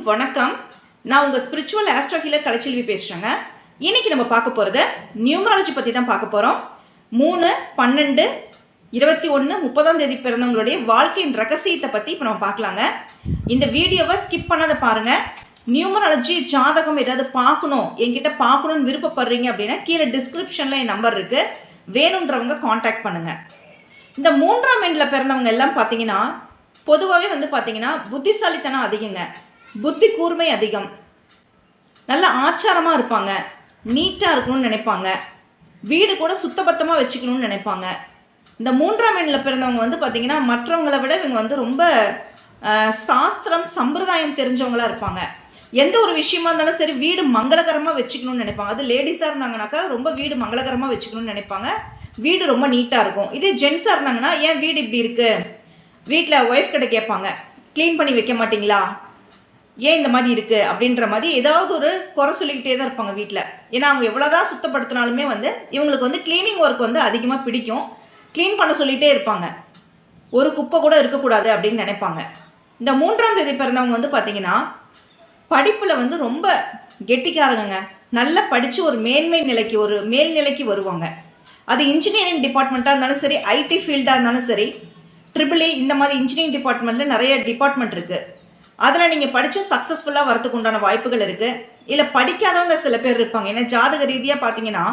அனைவருக்கும் வணக்கம். நான் உங்கள் ஸ்பிரிச்சுவல் ஆஸ்ட்ரோ ஹீலர் கலைச்செல்வி பேசுறேங்க. இன்னைக்கு நம்ம பார்க்க போகிறது நியூமராலஜி பற்றி தான் பார்க்க போகிறோம் மூணு பன்னெண்டு இருபத்தி ஒன்று முப்பதாம் தேதி பிறந்தவங்களுடைய வாழ்க்கையின் ரகசியத்தை பற்றி இப்போ நம்ம பார்க்கலாங்க. இந்த வீடியோவை ஸ்கிப் பண்ணாத பாருங்கள் நியூமராலஜி ஜாதகம் ஏதாவது பார்க்கணும் என்கிட்ட பார்க்கணும்னு விருப்பப்படுறீங்க அப்படின்னா கீழே டிஸ்கிரிப்ஷனில் என் நம்பர் இருக்குது வேணுன்றவங்க காண்டாக்ட் பண்ணுங்கள் இந்த மூன்றாம் எண்ணில் பிறந்தவங்க எல்லாம் பார்த்தீங்கன்னா பொதுவாகவே வந்து பார்த்தீங்கன்னா புத்திசாலித்தனம் அதிகங்க. புத்தி கூர்மை அதிகம். நல்ல ஆச்சாரமாக இருப்பாங்க. நீட்டாக இருக்கணும்னு நினைப்பாங்க. வீடு கூட சுத்தபத்தமாக வச்சுக்கணும்னு நினைப்பாங்க. இந்த மூன்றாம் எண்ணில் பிறந்தவங்க வந்து பார்த்தீங்கன்னா மற்றவங்களை விட இவங்க வந்து ரொம்ப சாஸ்திரம் சம்பிரதாயம் தெரிஞ்சவங்களா இருப்பாங்க. எந்த ஒரு விஷயமா இருந்தாலும் சரி வீடு மங்களகரமாக வச்சுக்கணும்னு நினைப்பாங்க. அது லேடிஸாக இருந்தாங்கனாக்கா ரொம்ப வீடு மங்களகரமாக வச்சுக்கணும்னு நினைப்பாங்க. வீடு ரொம்ப நீட்டாக இருக்கும். இதே ஜென்ஸாக இருந்தாங்கன்னா ஏன் வீடு இப்படி இருக்குது வீட்டில் ஒய்ஃப் கிட்ட கேட்பாங்க. க்ளீன் பண்ணி வைக்க மாட்டிங்களா? ஏன் இந்த மாதிரி இருக்கு அப்படின்ற மாதிரி ஏதாவது ஒரு குறை சொல்லிக்கிட்டே தான் இருப்பாங்க வீட்டில் ஏன்னா அவங்க எவ்வளோதான் சுத்தப்படுத்தினாலுமே வந்து இவங்களுக்கு வந்து க்ளீனிங் ஒர்க் வந்து அதிகமாக பிடிக்கும். க்ளீன் பண்ண சொல்லிகிட்டே இருப்பாங்க. ஒரு குப்பை கூட இருக்கக்கூடாது அப்படின்னு நினைப்பாங்க. இந்த மூன்றாம் தேதி பிறந்தவங்க வந்து பார்த்தீங்கன்னா படிப்பில் வந்து ரொம்ப கெட்டிக்காரங்க நல்லா படித்து ஒரு மேன்மை நிலைக்கு ஒரு மேல்நிலைக்கு வருவாங்க. அது இன்ஜினியரிங் டிபார்ட்மெண்ட்டாக இருந்தாலும் சரி ஐடி ஃபீல்டாக இருந்தாலும் சரி ட்ரிபிள் இந்த மாதிரி இன்ஜினியரிங் டிபார்ட்மெண்ட்டில் நிறைய டிபார்ட்மெண்ட் இருக்குது அதில் நீங்கள் படித்தும் சக்ஸஸ்ஃபுல்லாக வரதுக்கு உண்டான வாய்ப்புகள் இருக்குது இல்லை படிக்காதவங்க சில பேர் இருப்பாங்க. ஏன்னா ஜாதக ரீதியாக பார்த்தீங்கன்னா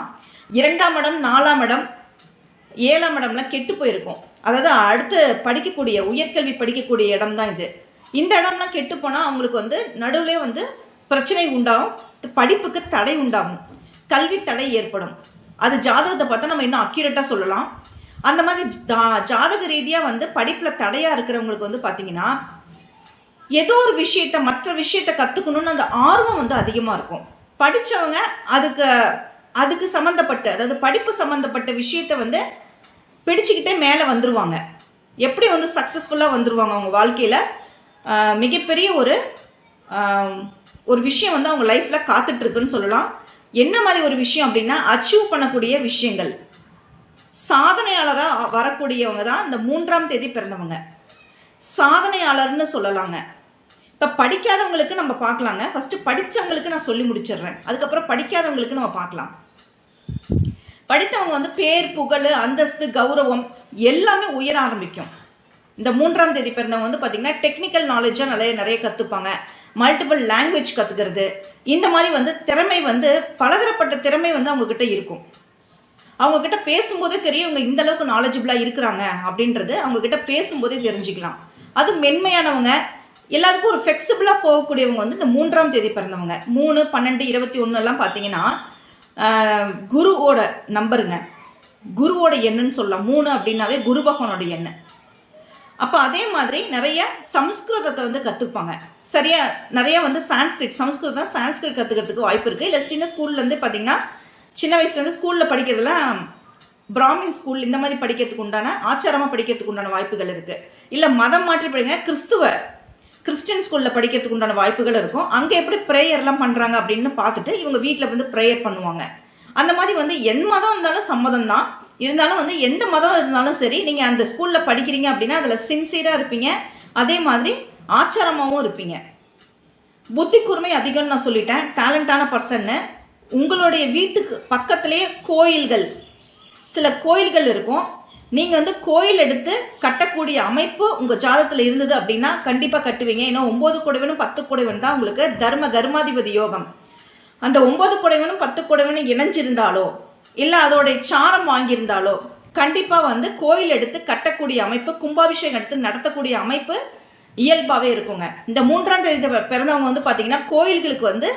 இரண்டாம் இடம் நாலாம் இடம் ஏழாம் இடம்லாம் கெட்டு போயிருக்கும். அதாவது அடுத்து படிக்கக்கூடிய உயர்கல்வி படிக்கக்கூடிய இடம் தான் இது. இந்த இடம்லாம் கெட்டு போனால் அவங்களுக்கு வந்து நடுவில் வந்து பிரச்சனை உண்டாகும் படிப்புக்கு தடை உண்டாகும். கல்வி தடை ஏற்படும். அது ஜாதகத்தை பார்த்தா நம்ம இன்னும் அக்யூரேட்டாக சொல்லலாம். அந்த மாதிரி ஜாதக ரீதியாக வந்து படிப்பில் தடையாக இருக்கிறவங்களுக்கு வந்து பார்த்தீங்கன்னா ஏதோ ஒரு விஷயத்த மற்ற விஷயத்த கற்றுக்கணுன்னு அந்த ஆர்வம் வந்து அதிகமாக இருக்கும். படித்தவங்க அதுக்கு அதுக்கு சம்மந்தப்பட்ட அதாவது படிப்பு சம்மந்தப்பட்ட விஷயத்த வந்து பிடிச்சிக்கிட்டே மேலே வந்துடுவாங்க எப்படி வந்து சக்ஸஸ்ஃபுல்லாக வந்துடுவாங்க அவங்க வாழ்க்கையில்? மிகப்பெரிய ஒரு ஒரு விஷயம் வந்து அவங்க லைஃப்பில் காத்துட்ருக்குன்னு சொல்லலாம். என்ன மாதிரி ஒரு விஷயம் அப்படின்னா அச்சீவ் பண்ணக்கூடிய விஷயங்கள். சாதனையாளராக வரக்கூடியவங்க தான் இந்த மூன்றாம் தேதி பிறந்தவங்க. சாதனையாளர்னு சொல்லலாங்க. இப்போ படிக்காதவங்களுக்கு நம்ம பார்க்கலாங்க. ஃபஸ்ட்டு படித்தவங்களுக்கு நான் சொல்லி முடிச்சிடுறேன். அதுக்கப்புறம் படிக்காதவங்களுக்கு நம்ம பார்க்கலாம். படித்தவங்க வந்து பேர் புகழ் அந்தஸ்து கௌரவம் எல்லாமே உயர ஆரம்பிக்கும். இந்த மூன்றாம் தேதி பிறந்தவங்க வந்து பார்த்தீங்கன்னா டெக்னிக்கல் நாலேஜாக நிறைய நிறைய கற்றுப்பாங்க மல்டிபிள் லாங்குவேஜ் கற்றுக்கிறது இந்த மாதிரி வந்து திறமை வந்து பலதரப்பட்ட திறமை வந்து அவங்கக்கிட்ட இருக்கும். அவங்கக்கிட்ட பேசும்போதே தெரியும் இவங்க இந்த அளவுக்கு நாலேஜபிளா இருக்கிறாங்க அப்படின்றது அவங்கக்கிட்ட பேசும்போதே தெரிஞ்சுக்கலாம். அது மென்மையானவங்க எல்லாருக்கும் ஒரு ஃபிளெக்சிபிளா போகக்கூடியவங்க வந்து இந்த மூன்றாம் தேதி பிறந்தவங்க. மூணு பன்னெண்டு இருபத்தி ஒன்று எல்லாம் பார்த்தீங்கன்னா குருவோட நம்பருங்க. குருவோட எண்ணுன்னு சொல்லலாம். மூணு அப்படின்னாவே குரு பகவானோட எண்ணு. அப்போ அதே மாதிரி நிறைய சம்ஸ்கிருதத்தை வந்து கற்றுப்பாங்க சரியா? நிறைய வந்து சான்ஸ்கிரிட் சம்ஸ்கிருதம் சான்ஸ்கிரிட் கற்றுக்கிறதுக்கு வாய்ப்பு இருக்குது இல்லை சின்ன ஸ்கூல்லேருந்து பார்த்தீங்கன்னா சின்ன வயசுலேருந்து ஸ்கூலில் படிக்கிறதுலாம் பிராமின் ஸ்கூல் இந்த மாதிரி படிக்கிறதுக்கு உண்டான ஆச்சாரமாக படிக்கிறதுக்கு உண்டான வாய்ப்புகள் இருக்குது இல்லை மதம் மாற்றி படிங்க கிறிஸ்துவ கிறிஸ்டின் ஸ்கூலில் படிக்கிறதுக்கு உண்டான வாய்ப்புகள் இருக்கும். அங்கே எப்படி ப்ரேயர்லாம் பண்ணுறாங்க அப்படின்னு பார்த்துட்டு இவங்க வீட்டில் வந்து ப்ரேயர் பண்ணுவாங்க. அந்த மாதிரி வந்து எந்த மதம் இருந்தாலும் சம்மதம் தான். இருந்தாலும் வந்து எந்த மதம் இருந்தாலும் சரி நீங்கள் அந்த ஸ்கூலில் படிக்கிறீங்க அப்படின்னா அதில் சின்சியராக இருப்பீங்க. அதே மாதிரி ஆச்சாரமாகவும் இருப்பீங்க. புத்தி கூர்மை அதிகம்னு நான் சொல்லிட்டேன். டேலண்டான பர்சன்னு உங்களுடைய வீட்டுக்கு பக்கத்திலேயே கோயில்கள். சில கோயில்கள் இருக்கும். நீங்க வந்து கோயில் எடுத்து கட்டக்கூடிய அமைப்பு உங்க ஜாதத்துல இருந்தது அப்படின்னா கண்டிப்பா கட்டுவீங்க. ஏன்னா ஒன்பது குடைவனும் பத்து குடைவன் தான் உங்களுக்கு தர்ம கர்மாதிபதி யோகம். அந்த ஒன்பது குடைவனும் பத்து குடைவனும் இணைஞ்சிருந்தாலோ இல்ல அதோட சாரம் வாங்கியிருந்தாலோ கண்டிப்பா வந்து கோயில் எடுத்து கட்டக்கூடிய அமைப்பு கும்பாபிஷேகம் எடுத்து நடத்தக்கூடிய அமைப்பு இயல்பாவே இருக்குங்க. இந்த மூன்றாம் தேதி பிறந்தவங்க வந்து பாத்தீங்கன்னா கோயில்களுக்கு வந்து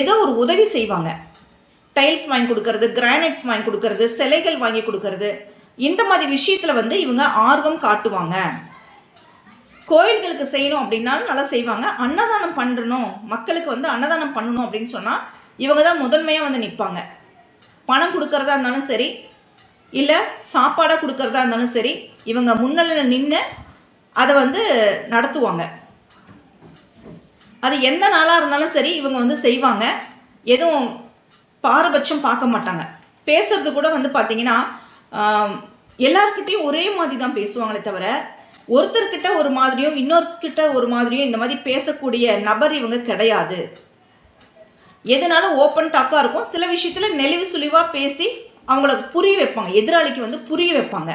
ஏதோ ஒரு உதவி செய்வாங்க. டைல்ஸ் வாங்கி கொடுக்கறது கிரானைட்ஸ் வாங்கி கொடுக்கறது சிலைகள் வாங்கி கொடுக்கறது இந்த மாதிரி விஷயத்துல வந்து இவங்க ஆர்வம் காட்டுவாங்க. கோயில்களுக்கு செய்யணும் அப்படின்னாலும் நல்லா செய்வாங்க. அன்னதானம் பண்ணணும் மக்களுக்கு வந்து அன்னதானம் பண்ணணும் அப்படின்னு சொன்னா இவங்க தான் முதன்மையா வந்து நிற்பாங்க பணம் கொடுக்கறதா இருந்தாலும் சரி இல்ல சாப்பாடா கொடுக்கறதா இருந்தாலும் சரி இவங்க முன்னிலையில் நின்று அதை வந்து நடத்துவாங்க. அது எந்த நாளாக இருந்தாலும் சரி இவங்க வந்து செய்வாங்க. எதுவும் பாரபட்சம் பார்க்க மாட்டாங்க. பேசுறது கூட வந்து பார்த்தீங்கன்னா எல்லார்கிட்டயும் ஒரே மாதிரி தான் பேசுவாங்களே தவிர ஒருத்தர்கிட்ட ஒரு மாதிரியும் இன்னொருக்கிட்ட ஒரு மாதிரியும் இந்த மாதிரி பேசக்கூடிய நபர் இவங்க கிடையாது. எதனாலும் ஓப்பன் டாக்காக இருக்கும். சில விஷயத்தில் நெளிவு சுழிவாக பேசி அவங்களுக்கு புரிய வைப்பாங்க. எதிராளிக்கு வந்து புரிய வைப்பாங்க.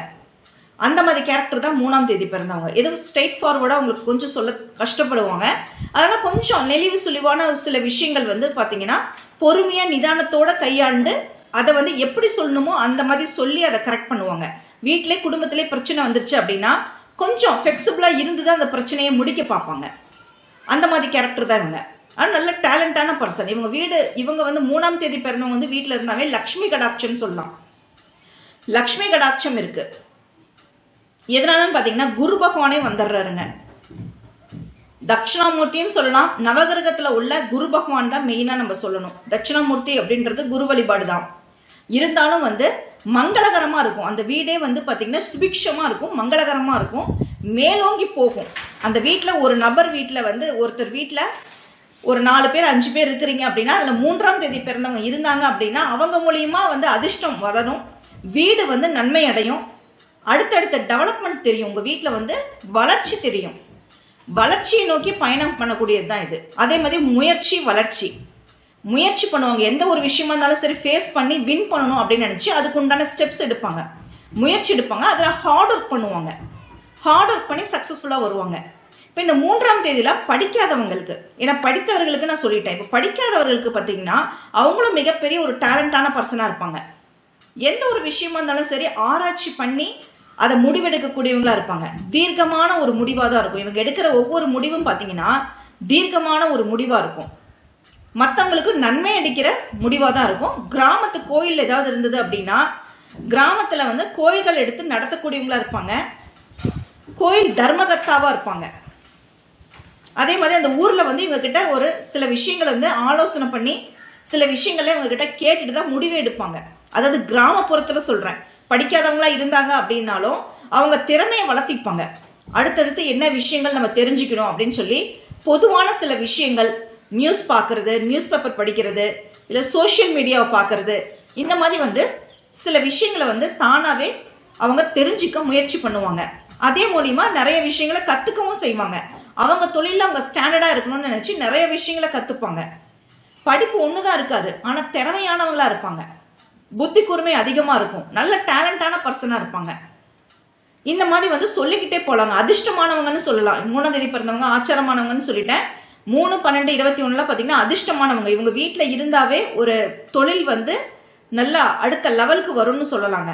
அந்த மாதிரி கேரக்டர் தான் மூணாம் தேதி பிறந்தவங்க. எதுவும் ஸ்ட்ரெயிட் ஃபார்வர்டாக அவங்களுக்கு கொஞ்சம் சொல்ல கஷ்டப்படுவாங்க. அதனால் கொஞ்சம் நெளிவு சுழிவான ஒரு சில விஷயங்கள் வந்து பார்த்தீங்கன்னா பொறுமையாக நிதானத்தோட கையாண்டு அதை வந்து எப்படி சொல்லணுமோ அந்த மாதிரி சொல்லி அதை கரெக்ட் பண்ணுவாங்க. வீட்டிலே குடும்பத்திலே பிரச்சனை வந்துருச்சு அப்படின்னா கொஞ்சம் ஃப்ளெக்சிபிளாக இருந்து தான் அந்த பிரச்சனையை முடிக்க பார்ப்பாங்க. அந்த மாதிரி கேரக்டர் தான் இவங்க. ஆனால் நல்ல டேலண்டான பர்சன் இவங்க வீடு இவங்க வந்து மூணாம் தேதி பிறந்தவங்க வந்து வீட்டில் இருந்தாவே லக்ஷ்மி கடாட்சம்னு சொல்லலாம். லக்ஷ்மி கடாட்சம் இருக்கு. எதனாலன்னு பார்த்தீங்கன்னா குரு பகவானே வந்துடுறாருங்க. தட்சிணாமூர்த்தியும் சொல்லலாம். நவகிரகத்தில் உள்ள குரு பகவான் தான் மெயினாக நம்ம சொல்லணும். தட்சிணாமூர்த்தி அப்படின்றது குரு வழிபாடு தான் இருந்தாலும் வந்து மங்களகரமாக இருக்கும். அந்த வீடே வந்து பார்த்திங்கன்னா சுபிக்ஷமாக இருக்கும் மங்களகரமாக இருக்கும். மேலோங்கி போகும். அந்த வீட்டில் ஒரு நபர் வீட்டில் வந்து ஒருத்தர் வீட்டில் ஒரு நாலு பேர் அஞ்சு பேர் இருக்கிறீங்க அப்படின்னா அதில் மூன்றாம் தேதி பிறந்தவங்க இருந்தாங்க அப்படின்னா அவங்க மூலியமாக வந்து அதிர்ஷ்டம் வளரும். வீடு வந்து நன்மை அடையும். அடுத்தடுத்த டெவலப்மெண்ட் தெரியும். உங்கள் வீட்டில் வந்து வளர்ச்சி தெரியும். வளர்ச்சியை நோக்கி பயணம் பண்ணக்கூடியது தான் இது. அதே மாதிரி முயற்சி வளர்ச்சி. முயற்சி பண்ணுவாங்க. எந்த ஒரு விஷயமா இருந்தாலும் சரி ஃபேஸ் பண்ணி வின் பண்ணணும் அப்படின்னு நினச்சி அதுக்கு உண்டான ஸ்டெப்ஸ் எடுப்பாங்க. முயற்சி எடுப்பாங்க. அதில் ஹார்ட் ஒர்க் பண்ணுவாங்க. ஹார்ட் ஒர்க் பண்ணி சக்ஸஸ்ஃபுல்லாக வருவாங்க. இப்போ இந்த மூன்றாம் தேதியில் படிக்காதவங்களுக்கு ஏன்னா படித்தவர்களுக்கு நான் சொல்லிட்டேன். இப்போ படிக்காதவர்களுக்கு பார்த்தீங்கன்னா அவங்களும் மிகப்பெரிய ஒரு டேலண்டான பர்சனாக இருப்பாங்க. எந்த ஒரு விஷயமா இருந்தாலும் சரி ஆராய்ச்சி பண்ணி அதை முடிவெடுக்கக்கூடியவங்களா இருப்பாங்க. தீர்க்கமான ஒரு முடிவாக தான் இருக்கும். இவங்க எடுக்கிற ஒவ்வொரு முடிவும் பார்த்தீங்கன்னா தீர்க்கமான ஒரு முடிவாக இருக்கும். மற்றவங்களுக்கு நன்மை அடிக்கிற முடிவாக தான் இருக்கும். கிராமத்து கோயில் ஏதாவது இருந்தது அப்படின்னா கிராமத்தில் வந்து கோயில்கள் எடுத்து நடத்தக்கூடியவங்களா இருப்பாங்க. கோயில் தர்மகத்தாவாக இருப்பாங்க. அதே மாதிரி அந்த ஊரில் வந்து இவங்கக்கிட்ட ஒரு சில விஷயங்களை வந்து ஆலோசனை பண்ணி சில விஷயங்களை இவங்கக்கிட்ட கேட்டுட்டு தான் முடிவு எடுப்பாங்க. அதாவது கிராமப்புறத்தில் சொல்கிறேன் படிக்காதவங்களா இருந்தாங்க அப்படின்னாலும் அவங்க திறமையை வளர்த்திப்பாங்க. அடுத்தடுத்து என்ன விஷயங்கள் நம்ம தெரிஞ்சுக்கணும் அப்படின்னு சொல்லி பொதுவான சில விஷயங்கள் நியூஸ் பார்க்கறது நியூஸ் பேப்பர் படிக்கிறது இல்லை சோஷியல் மீடியாவை பார்க்கறது. இந்த மாதிரி வந்து சில விஷயங்களை வந்து தானாகவே அவங்க தெரிஞ்சுக்க முயற்சி பண்ணுவாங்க. அதே மூலியமா நிறைய விஷயங்களை கற்றுக்கவும் செய்வாங்க. அவங்க தொழிலில் அவங்க ஸ்டாண்டர்டாக இருக்கணும்னு நினச்சி நிறைய விஷயங்களை கற்றுப்பாங்க படிப்பு ஒன்று தான் இருக்காது ஆனால் திறமையானவங்களா இருப்பாங்க. புத்தி கூர்மை அதிகமாக இருக்கும். நல்ல டேலண்டான பர்சனாக இருப்பாங்க. இந்த மாதிரி வந்து சொல்லிக்கிட்டே போகலாங்க அதிர்ஷ்டமானவங்கன்னு சொல்லலாம். மூணாம் தேதி பிறந்தவங்க ஆச்சாரமானவங்கன்னு சொல்லிட்டேன். மூணு பன்னெண்டு இருபத்தி ஒண்ணுல பார்த்தீங்கன்னா அதிர்ஷ்டமானவங்க. இவங்க வீட்டில் இருந்தாவே ஒரு தொழில் வந்து நல்லா அடுத்த லெவலுக்கு வரும்னு சொல்லலாங்க.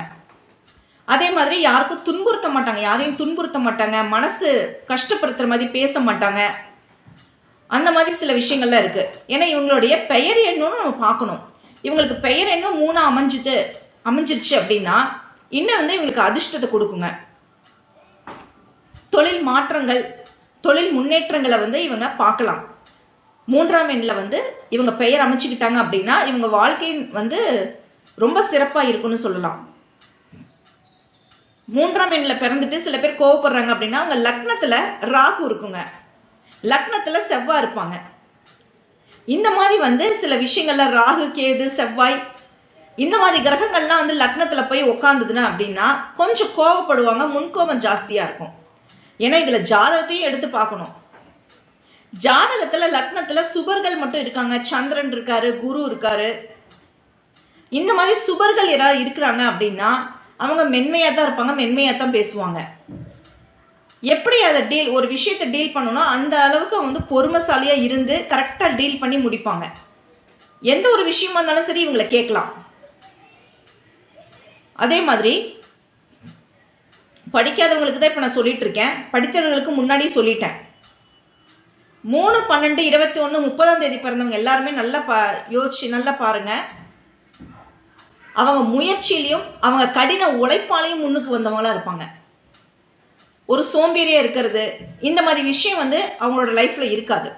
அதே மாதிரி யாருக்கும் துன்புறுத்த மாட்டாங்க. யாரையும் துன்புறுத்த மாட்டாங்க. மனசு கஷ்டப்படுத்துற மாதிரி பேச மாட்டாங்க. அந்த மாதிரி சில விஷயங்கள்லாம் இருக்கு. ஏன்னா இவங்களுடைய பெயர் என்னன்னு நம்ம பார்க்கணும். இவங்களுக்கு பெயர் எண்ணும் மூணு அமைஞ்சிட்டு அமைஞ்சிருச்சு அப்படின்னா இன்னும் வந்து இவங்களுக்கு அதிர்ஷ்டத்தை கொடுக்குங்க. தொழில் மாற்றங்கள் தொழில் முன்னேற்றங்களை வந்து இவங்க பார்க்கலாம். மூன்றாம் எண்ணில் வந்து இவங்க பெயர் அமைச்சுக்கிட்டாங்க அப்படின்னா இவங்க வாழ்க்கை வந்து ரொம்ப சிறப்பாக இருக்குன்னு சொல்லலாம். மூன்றாம் எண்ணில் பிறந்துட்டு சில பேர் கோவப்படுறாங்க அப்படின்னா அவங்க லக்னத்தில் ராகு இருக்குங்க. லக்னத்தில் செவ்வாய் இருப்பாங்க. இந்த மாதிரி வந்து சில விஷயங்கள்ல ராகு கேது செவ்வாய் இந்த மாதிரி கிரகங்கள்லாம் வந்து லக்னத்தில் போய் உக்காந்துதுன்னா அப்படின்னா கொஞ்சம் கோவப்படுவாங்க முன்கோபம் ஜாஸ்தியாக இருக்கும். ஏன்னா இதுல ஜாதகத்தையும் எடுத்து பார்க்கணும். ஜாதகத்துல லக்னத்துல சுபர்கள் மட்டும் இருக்காங்க. சந்திரன் இருக்காரு குரு இருக்காரு. இந்த மாதிரி சுபர்கள் யாராவது இருக்கிறாங்க அப்படின்னா அவங்க மென்மையா தான் இருப்பாங்க மென்மையா தான் பேசுவாங்க. எப்படி அதை டீல் ஒரு விஷயத்தை டீல் பண்ணணும் அந்த அளவுக்கு வந்து பொறுமைசாலியாக இருந்து கரெக்டா டீல் பண்ணி முடிப்பாங்க. எந்த ஒரு விஷயமா இருந்தாலும் சரி இவங்களை கேட்கலாம். அதே மாதிரி படிக்காதவங்களுக்கு தான் இப்போ நான் சொல்லிட்டு இருக்கேன் படித்தவர்களுக்கு முன்னாடியே சொல்லிட்டேன். மூணு பன்னெண்டு இருபத்தி ஒன்று முப்பதாம் தேதி பிறந்தவங்க எல்லாருமே நல்லா பா யோசிச்சு நல்லா பாருங்க. அவங்க முயற்சியிலையும் அவங்க கடின உழைப்பாலையும் முன்னுக்கு வந்தவங்களா இருப்பாங்க. ஒரு சோம்பேறியா இருக்கிறது இந்த மாதிரி விஷயம் வந்து அவங்களோட லைஃப்ல இருக்காது.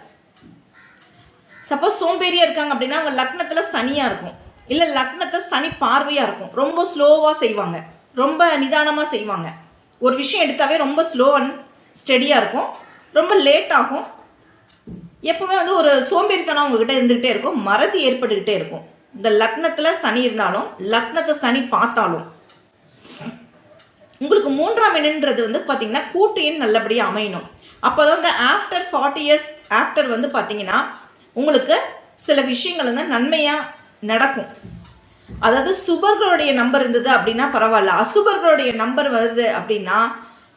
சப்போஸ் சோம்பேறியா இருக்காங்க அப்படின்னா அவங்க லக்னத்துல சனியா இருக்கும். இல்லை லக்னத்தை சனி பார்வையா இருக்கும். ரொம்ப ஸ்லோவா செய்வாங்க. ரொம்ப நிதானமா செய்வாங்க. ஒரு விஷயம் எடுத்தாவே ரொம்ப ஸ்லோ அண்ட் ஸ்டெடியாக இருக்கும். ரொம்ப லேட் ஆகும். எப்பவுமே வந்து ஒரு சோம்பேறித்தனம் உங்ககிட்ட இருந்துகிட்டே இருக்கும். மறதி ஏற்பட்டுக்கிட்டே இருக்கும். இந்த லக்னத்தில் சனி இருந்தாலும் லக்னத்தை சனி பார்த்தாலும் உங்களுக்கு மூன்றாம் எண்ணுன்றது வந்து பார்த்தீங்கன்னா கூட்டு எண் நல்லபடியாக அமையணும். அப்போ வந்து ஆஃப்டர் ஃபார்ட்டி இயர்ஸ் ஆஃப்டர் வந்து பார்த்தீங்கன்னா உங்களுக்கு சில விஷயங்கள் வந்து நன்மையாக நடக்கும். அதாவது சுபர்களுடைய நம்பர் இருந்தது அப்படின்னா பரவாயில்ல. அசுபர்களுடைய நம்பர் வருது அப்படின்னா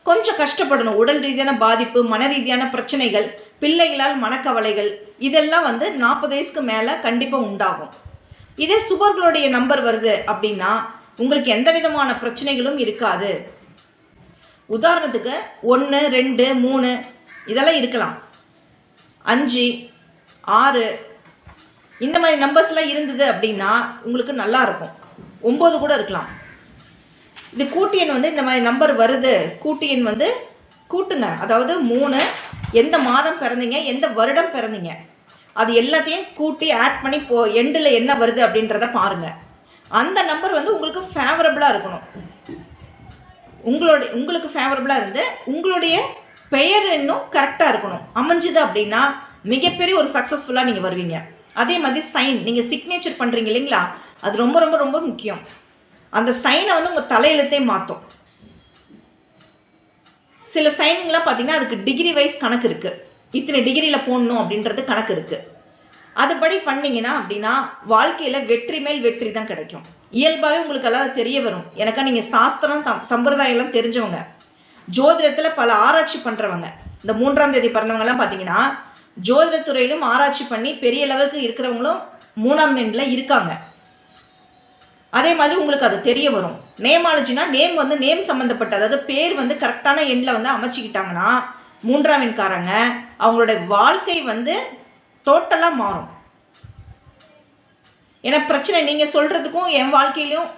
கொஞ்சம் கஷ்டப்படணும். உடல் ரீதியான பாதிப்பு மன ரீதியான பிரச்சனைகள் பிள்ளைகளால் மனக்கவலைகள் இதெல்லாம் வந்து நாற்பது வயசுக்கு மேலே கண்டிப்பாக உண்டாகும். இதே சுபர்களுடைய நம்பர் வருது அப்படின்னா உங்களுக்கு எந்த விதமான பிரச்சனைகளும் இருக்காது. உதாரணத்துக்கு ஒன்று ரெண்டு மூணு இதெல்லாம் இருக்கலாம். அஞ்சு ஆறு இந்த மாதிரி நம்பர்ஸ்லாம் இருந்தது அப்படின்னா உங்களுக்கு நல்லா இருக்கும். ஒம்பது கூட இருக்கலாம். இது கூட்டு எண் வந்து இந்த மாதிரி நம்பர் வருது. கூட்டு எண் வந்து கூட்டுங்க. அதாவது மூணு எந்த மாதம் பிறந்தீங்க எந்த வருடம் பிறந்தீங்க. அது எல்லாத்தையும் கூட்டி ஆட் பண்ணி போ எண்டில் என்ன வருது அப்படின்றத பாருங்க. அந்த நம்பர் வந்து உங்களுக்கு ஃபேவரபிளாக இருக்கணும். உங்களுடைய உங்களுக்கு ஃபேவரபிளாக இருந்து உங்களுடைய பெயர் இன்னும் கரெக்டாக இருக்கணும். அமைஞ்சுது அப்படின்னா மிகப்பெரிய ஒரு சக்ஸஸ்ஃபுல்லாக நீங்கள் வருவீங்க. அதே மாதிரி சைன் நீங்கள் சிக்னேச்சர் பண்ணுறீங்க இல்லைங்களா? அது ரொம்ப ரொம்ப ரொம்ப முக்கியம். அந்த சைனை வந்து உங்கள் தலையெழுத்தே மாற்றும் சில சைனுங்களாம் பார்த்தீங்கன்னா அதுக்கு டிகிரி வைஸ் கணக்கு இருக்குது இத்தனை டிகிரியில் போடணும் அப்படின்றது கணக்கு இருக்குது அதுபடி பண்ணீங்கன்னா அப்படின்னா வாழ்க்கையில் வெற்றி மேல் வெற்றி தான் கிடைக்கும். இயல்பாகவே உங்களுக்கு எல்லாம் தெரிய வரும். எனக்கா நீங்கள் சாஸ்திரம் சம்பிரதாயம்லாம் தெரிஞ்சவங்க. ஜோதிடத்தில் பல ஆராய்ச்சி பண்ணுறவங்க இந்த மூன்றாம் தேதி பிறந்தவங்கலாம் பார்த்தீங்கன்னா ஜோதிடத்துறையிலும் ஆராய்ச்சி பண்ணி பெரிய லெவலுக்கு இருக்கிறவங்களும் மூணாம் எண்ணில் இருக்காங்க. அதே மாதிரி உங்களுக்கு அது தெரிய வரும். நேமாலஜினா நேம் வந்து நேம் சம்மந்தப்பட்ட அதாவது பேர் வந்து கரெக்டான எண்ணில் வந்து அமைச்சிக்கிட்டாங்கன்னா மூன்றாம் எண்காரங்க அவங்களோட வாழ்க்கை வந்து டோட்டலாக மாறும். ஏன்னா பிரச்சனை நீங்கள் சொல்கிறதுக்கும் என் வாழ்க்கையிலும்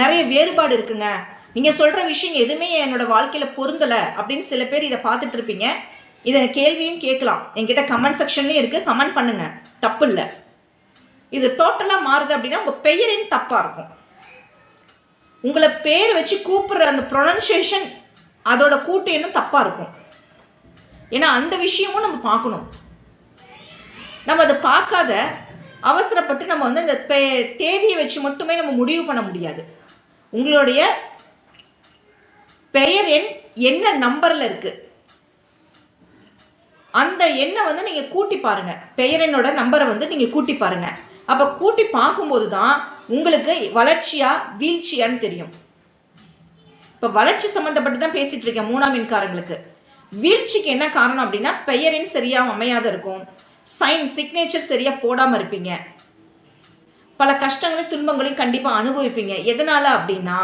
நிறைய வேறுபாடு இருக்குங்க. நீங்கள் சொல்கிற விஷயம் எதுவுமே என்னோட வாழ்க்கையில் பொருந்தலை அப்படின்னு சில பேர் இதை பார்த்துட்டு இருப்பீங்க. இதை கேள்வியும் கேட்கலாம். என்கிட்ட கமெண்ட் செக்ஷன்லேயும் இருக்குது கமெண்ட் பண்ணுங்க. தப்பு இல்லை. இது டோட்டலாக மாறுது அப்படின்னா உங்கள் பெயரின் தப்பாக இருக்கும். உங்களை பேர் வச்சு கூப்பிடுற அந்த ப்ரொனன்சியேஷன் அதோட கூட்டு எண்ணும் தப்பாக இருக்கும். ஏன்னா அந்த விஷயமும் நம்ம பார்க்கணும். நம்ம அதை பார்க்காத அவசரப்பட்டு நம்ம வந்து இந்த பே- தேதியை வச்சு மட்டுமே நம்ம முடிவு பண்ண முடியாது. உங்களுடைய பெயர் எண் என்ன நம்பரில் இருக்குது அந்த எண்ணை வந்து நீங்கள் கூட்டி பாருங்கள் பெயர் நம்பரை வந்து நீங்கள் கூட்டி பாருங்கள் அப்போ கூட்டி பார்க்கும்போது தான் உங்களுக்கு வளர்ச்சியா வீழ்ச்சியான்னு தெரியும். இப்போ வளர்ச்சி சம்மந்தப்பட்டு தான் பேசிட்டு இருக்கேன் மூணாம் எண்காரங்களுக்கு வீழ்ச்சிக்கு என்ன காரணம் அப்படின்னா பெயரின் சரியாக அமையாத இருக்கும். சைன் சிக்னேச்சர் சரியாக போடாமல் இருப்பீங்க. பல கஷ்டங்களையும் துன்பங்களையும் கண்டிப்பாக அனுபவிப்பீங்க. எதனால அப்படின்னா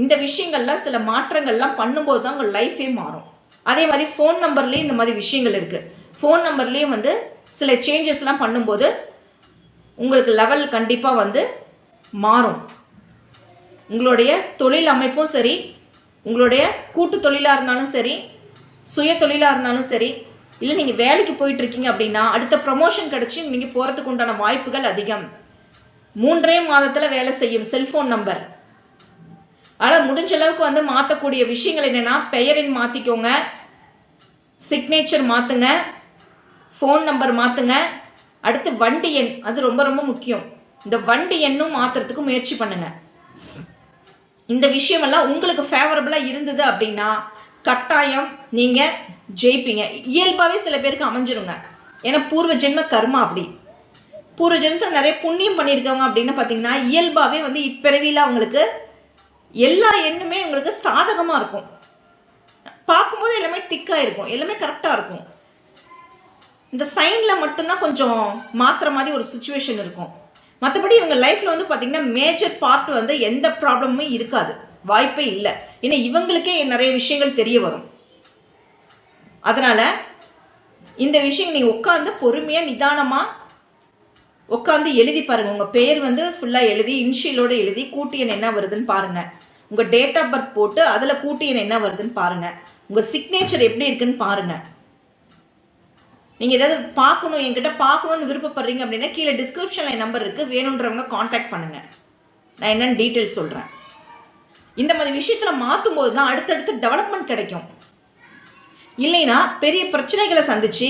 இந்த விஷயங்கள்லாம் சில மாற்றங்கள்லாம் பண்ணும்போது தான் உங்கள் லைஃபே மாறும். அதே மாதிரி ஃபோன் நம்பர்லேயும் இந்த மாதிரி விஷயங்கள் இருக்குது ஃபோன் நம்பர்லேயும் வந்து சில சேஞ்சஸ்லாம் பண்ணும்போது உங்களுக்கு லெவல் கண்டிப்பாக வந்து மாறும். உங்களுடைய தொழில் அமைப்பும் சரி உங்களுடைய கூட்டு தொழிலாக இருந்தாலும் சரி சுய தொழிலாக இருந்தாலும் சரி இல்லை நீங்கள் வேலைக்கு போயிட்டு இருக்கீங்க அப்படின்னா அடுத்த ப்ரமோஷன் கிடைச்சி நீங்கள் போகிறதுக்கு உண்டான வாய்ப்புகள் அதிகம். மூன்றே மாதத்தில் வேலை செய்யும் செல்ஃபோன் நம்பர் ஆனால் முடிஞ்ச அளவுக்கு வந்து மாற்றக்கூடிய விஷயங்கள் என்னென்னா பெயரின் மாற்றிக்கோங்க சிக்னேச்சர் மாற்றுங்க ஃபோன் நம்பர் மாற்றுங்க அடுத்து வண்டி எண். அது ரொம்ப ரொம்ப முக்கியம். இந்த வண்டி எண்ணும் மாற்றுறதுக்கு முயற்சி பண்ணுங்க. இந்த விஷயமெல்லாம் உங்களுக்கு ஃபேவரபுளாக இருந்தது அப்படின்னா கட்டாயம் நீங்கள் ஜெயிப்பீங்க. இயல்பாகவே சில பேருக்கு அமைஞ்சிருங்க. ஏன்னா பூர்வ ஜென்ம கர்மா அப்படி. பூர்வ ஜென்மத்தில் நிறைய புண்ணியம் பண்ணியிருக்கவங்க அப்படின்னு பார்த்தீங்கன்னா இயல்பாகவே வந்து இப்பிறவியில் அவங்களுக்கு எல்லா எண்ணுமே உங்களுக்கு சாதகமாக இருக்கும். பார்க்கும்போது எல்லாமே டிக்காக இருக்கும் எல்லாமே கரெக்டாக இருக்கும். இந்த சைனில் மட்டும்தான் கொஞ்சம் மாற்றுற மாதிரி ஒரு சுச்சுவேஷன் இருக்கும். மற்றபடி இவங்க லைஃப்பில் வந்து பார்த்தீங்கன்னா மேஜர் பார்ட் வந்து எந்த ப்ராப்ளமும் இருக்காது. வாய்ப்பே இல்லை. ஏன்னா இவங்களுக்கே நிறைய விஷயங்கள் தெரிய வரும். அதனால் இந்த விஷயம் நீங்கள் உட்காந்து பொறுமையாக நிதானமாக உட்காந்து எழுதி பாருங்கள் உங்கள் பேர் வந்து ஃபுல்லாக எழுதி இன்ஷியலோடு எழுதி கூட்டியன் என்ன வருதுன்னு பாருங்கள் உங்கள் டேட் ஆஃப் பர்த் போட்டு அதில் கூட்டி என்ன வருதுன்னு பாருங்க. உங்கள் சிக்னேச்சர் எப்படி இருக்குன்னு பாருங்க. நீங்க ஏதாவது பார்க்கணும் என்கிட்ட பார்க்கணும்னு விருப்பப்படுறீங்க அப்படின்னா கீழே டிஸ்கிரிப்ஷன்ல என் நம்பர் இருக்கு. வேணுன்றவங்க காண்டாக்ட் பண்ணுங்க. நான் என்னன்னு டீட்டெயில்ஸ் சொல்றேன். இந்த மாதிரி விஷயத்துல மாற்றும் போது தான் அடுத்தடுத்து டெவலப்மெண்ட் கிடைக்கும். இல்லைன்னா பெரிய பிரச்சனைகளை சந்திச்சு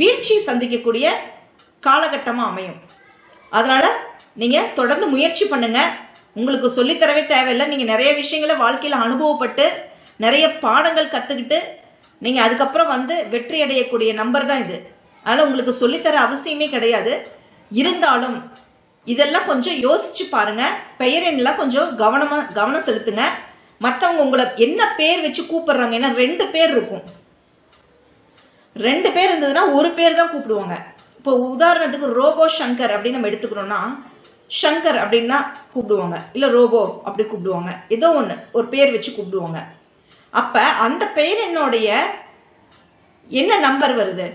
வீழ்ச்சி சந்திக்கக்கூடிய காலகட்டமாக அமையும். அதனால நீங்க தொடர்ந்து முயற்சி பண்ணுங்க. உங்களுக்கு சொல்லித்தரவே தேவையில்லை. நீங்கள் நிறைய விஷயங்களை வாழ்க்கையில் அனுபவப்பட்டு நிறைய பாடங்கள் கற்றுக்கிட்டு நீங்கள் அதுக்கப்புறம் வந்து வெற்றி அடையக்கூடிய நம்பர் தான் இது. அதனால் உங்களுக்கு சொல்லித்தர அவசியமே கிடையாது. இருந்தாலும் இதெல்லாம் கொஞ்சம் யோசிச்சு பாருங்க. பெயரெண்லாம் கொஞ்சம் கவனமாக கவனம் செலுத்துங்க. மற்றவங்க உங்களை என்ன பேர் வச்சு கூப்பிடுறாங்க? ஏன்னா ரெண்டு பேர் இருக்கும். ரெண்டு பேர் இருந்ததுன்னா ஒரு பேர் தான் கூப்பிடுவாங்க. இப்போ உதாரணத்துக்கு ரோபோ சங்கர் அப்படின்னு நம்ம எடுத்துக்கணும்னா சங்கர் அப்படின்னு தான் கூப்பிடுவாங்க. இல்லை ரோபோ அப்படி கூப்பிடுவாங்க. ஏதோ ஒன்று ஒரு பேர் வச்சு கூப்பிடுவாங்க. அப்போ அந்த பெயர் என்னுடைய என்ன நம்பர் வருது?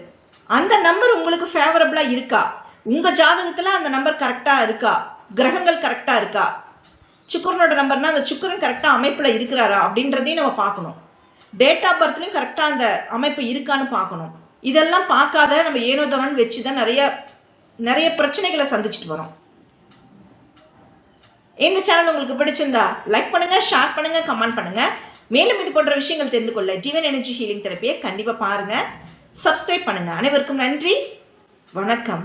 அந்த நம்பர் உங்களுக்கு ஃபேவரபிளாக இருக்கா? உங்கள் ஜாதகத்தில் அந்த நம்பர் கரெக்டாக இருக்கா? கிரகங்கள் கரெக்டாக இருக்கா? சுக்கரனோட நம்பர்னா அந்த சுக்கரன் கரெக்டாக அமைப்பில் இருக்கிறாரா? அப்படின்றதையும் நம்ம பார்க்கணும். டேட் ஆஃப் பர்த்லையும் கரெக்டாக அந்த அமைப்பு இருக்கான்னு பார்க்கணும். இதெல்லாம் பார்க்காத நம்ம ஏனோதவன் வச்சு தான் நிறைய நிறைய பிரச்சனைகளை சந்திச்சுட்டு வரோம். இந்த சேனல் உங்களுக்கு பிடிச்சிருந்தா லைக் பண்ணுங்க ஷேர் பண்ணுங்க கமெண்ட் பண்ணுங்க. மேலும் இது போன்ற விஷயங்கள் தெரிந்து கொள்ள ஜீவன் எனர்ஜி ஹீலிங் தெரப்பியை கண்டிப்பா பாருங்க. சப்ஸ்கிரைப் பண்ணுங்க. அனைவருக்கும் நன்றி. வணக்கம்.